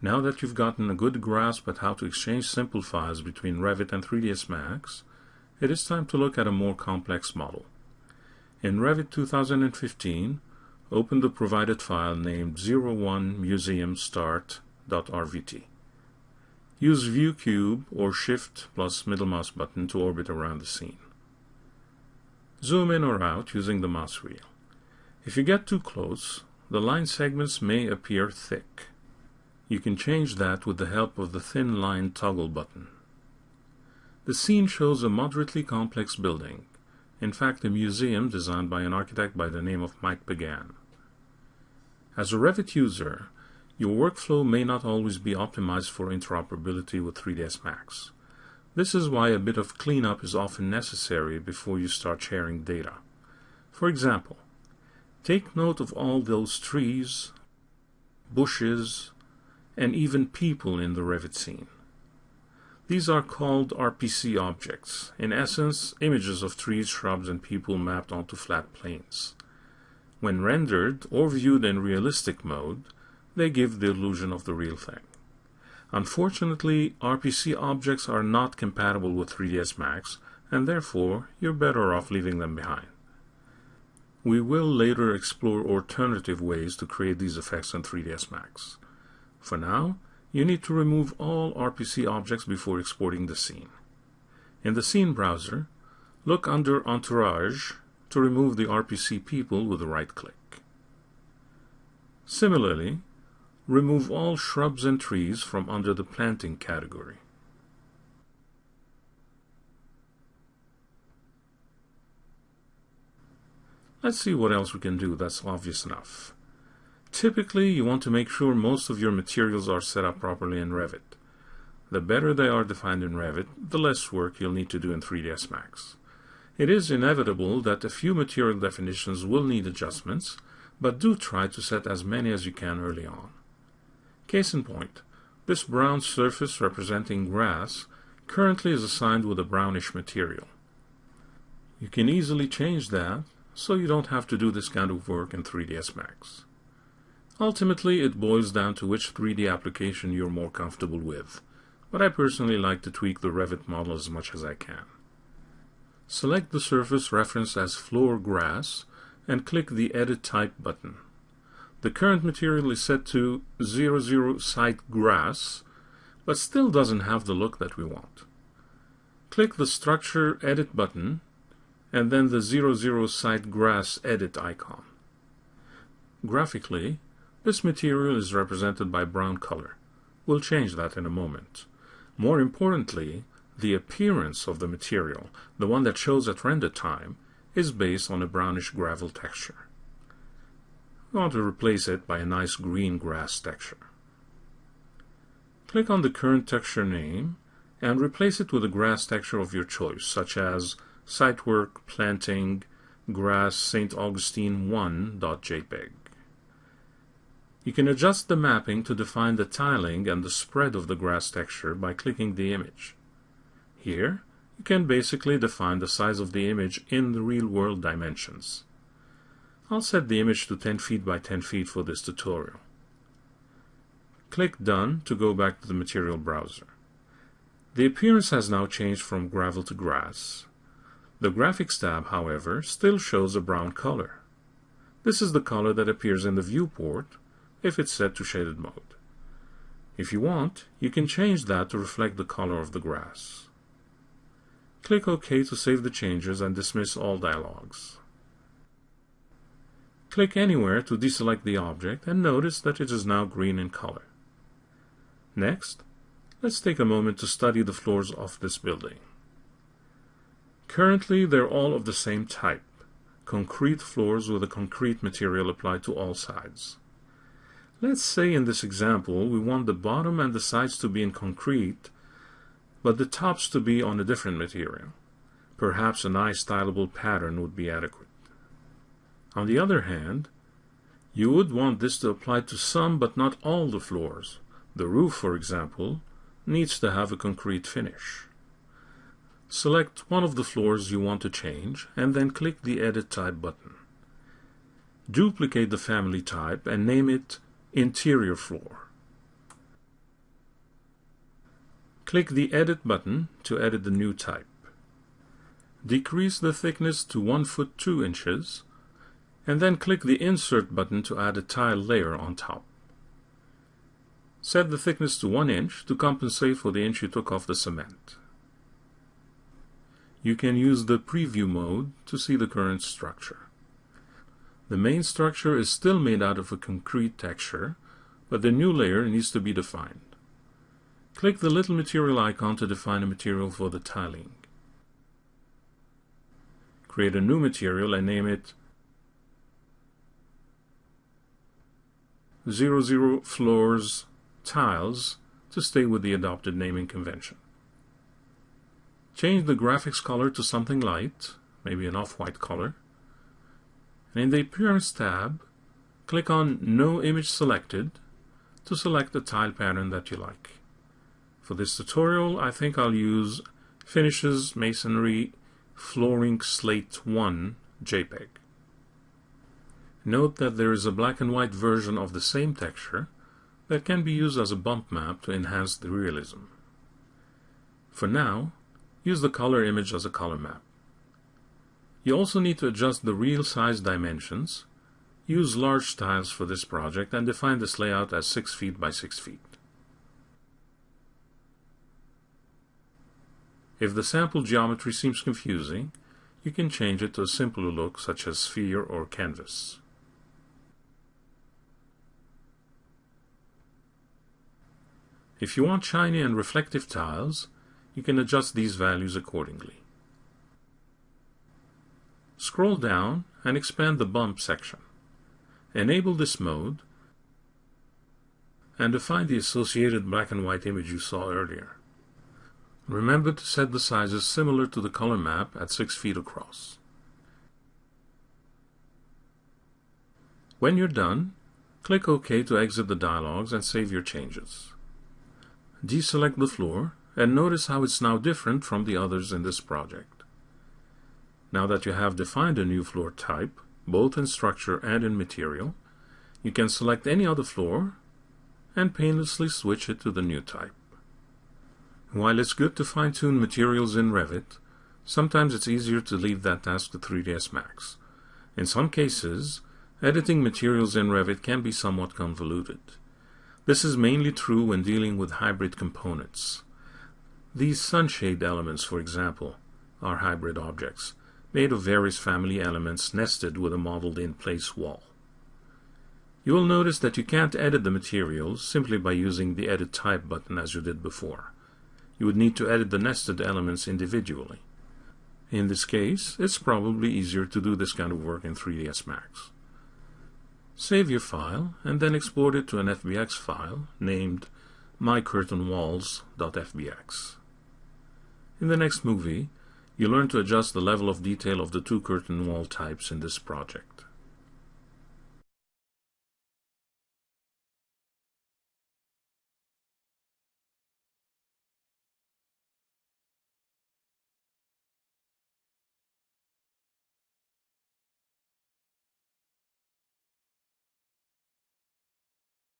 Now that you've gotten a good grasp at how to exchange simple files between Revit and 3ds Max, it is time to look at a more complex model. In Revit 2015, open the provided file named 01museumstart.rvt. Use View Cube or Shift plus middle mouse button to orbit around the scene. Zoom in or out using the mouse wheel. If you get too close, the line segments may appear thick. You can change that with the help of the thin line toggle button. The scene shows a moderately complex building, in fact a museum designed by an architect by the name of Mike Pagan. As a Revit user, your workflow may not always be optimized for interoperability with 3ds Max. This is why a bit of cleanup is often necessary before you start sharing data. For example, take note of all those trees, bushes, and even people in the Revit scene. These are called RPC objects, in essence, images of trees, shrubs, and people mapped onto flat planes. When rendered or viewed in realistic mode, they give the illusion of the real thing. Unfortunately, RPC objects are not compatible with 3ds Max, and therefore you're better off leaving them behind. We will later explore alternative ways to create these effects in 3ds Max. For now, you need to remove all RPC objects before exporting the scene. In the Scene browser, look under Entourage to remove the RPC people with a right click. Similarly, remove all shrubs and trees from under the Planting category. Let's see what else we can do that's obvious enough. Typically, you want to make sure most of your materials are set up properly in Revit. The better they are defined in Revit, the less work you'll need to do in 3ds Max. It is inevitable that a few material definitions will need adjustments, but do try to set as many as you can early on. Case in point, this brown surface representing grass currently is assigned with a brownish material. You can easily change that, so you don't have to do this kind of work in 3ds Max. Ultimately, it boils down to which 3D application you're more comfortable with, but I personally like to tweak the Revit model as much as I can. Select the surface referenced as floor grass and click the Edit Type button. The current material is set to 00 site grass, but still doesn't have the look that we want. Click the Structure Edit button and then the 00 site grass edit icon. Graphically, this material is represented by brown color. We'll change that in a moment. More importantly, the appearance of the material, the one that shows at render time, is based on a brownish gravel texture. We want to replace it by a nice green grass texture. Click on the current texture name and replace it with a grass texture of your choice, such as Sitework Planting Grass St. Augustine 1.jpg. You can adjust the mapping to define the tiling and the spread of the grass texture by clicking the image. Here, you can basically define the size of the image in the real-world dimensions. I'll set the image to 10 feet by 10 feet for this tutorial. Click Done to go back to the material browser. The appearance has now changed from gravel to grass. The Graphics tab, however, still shows a brown color. This is the color that appears in the viewport if it's set to shaded mode. If you want, you can change that to reflect the color of the grass. Click OK to save the changes and dismiss all dialogues. Click anywhere to deselect the object and notice that it is now green in color. Next, let's take a moment to study the floors of this building. Currently, they're all of the same type, concrete floors with a concrete material applied to all sides. Let's say in this example we want the bottom and the sides to be in concrete, but the tops to be on a different material. Perhaps a nice stylable pattern would be adequate. On the other hand, you would want this to apply to some but not all the floors. The roof, for example, needs to have a concrete finish. Select one of the floors you want to change and then click the Edit Type button. Duplicate the family type and name it interior floor. Click the Edit button to edit the new type. Decrease the thickness to 1 foot 2 inches, and then click the Insert button to add a tile layer on top. Set the thickness to 1 inch to compensate for the inch you took off the cement. You can use the Preview mode to see the current structure. The main structure is still made out of a concrete texture, but the new layer needs to be defined. Click the little material icon to define a material for the tiling. Create a new material and name it 00 Floors Tiles to stay with the adopted naming convention. Change the graphics color to something light, maybe an off-white color. And in the Appearance tab, click on No Image Selected to select the tile pattern that you like. For this tutorial, I think I'll use Finishes Masonry Flooring Slate 1 JPEG. Note that there is a black and white version of the same texture that can be used as a bump map to enhance the realism. For now, use the color image as a color map. You also need to adjust the real size dimensions, use large tiles for this project, and define this layout as 6 feet by 6 feet. If the sample geometry seems confusing, you can change it to a simpler look such as sphere or canvas. If you want shiny and reflective tiles, you can adjust these values accordingly. Scroll down and expand the bump section. Enable this mode and define the associated black and white image you saw earlier. Remember to set the sizes similar to the color map at 6 feet across. When you're done, click OK to exit the dialogues and save your changes. Deselect the floor and notice how it's now different from the others in this project. Now that you have defined a new floor type, both in structure and in material, you can select any other floor and painlessly switch it to the new type. While it's good to fine-tune materials in Revit, sometimes it's easier to leave that task to 3ds Max. In some cases, editing materials in Revit can be somewhat convoluted. This is mainly true when dealing with hybrid components. These sunshade elements, for example, are hybrid objects, made of various family elements nested with a modeled-in-place wall. You will notice that you can't edit the materials simply by using the Edit Type button as you did before you would need to edit the nested elements individually. In this case, it's probably easier to do this kind of work in 3ds Max. Save your file and then export it to an FBX file named mycurtainwalls.fbx. In the next movie, you learn to adjust the level of detail of the two curtain wall types in this project.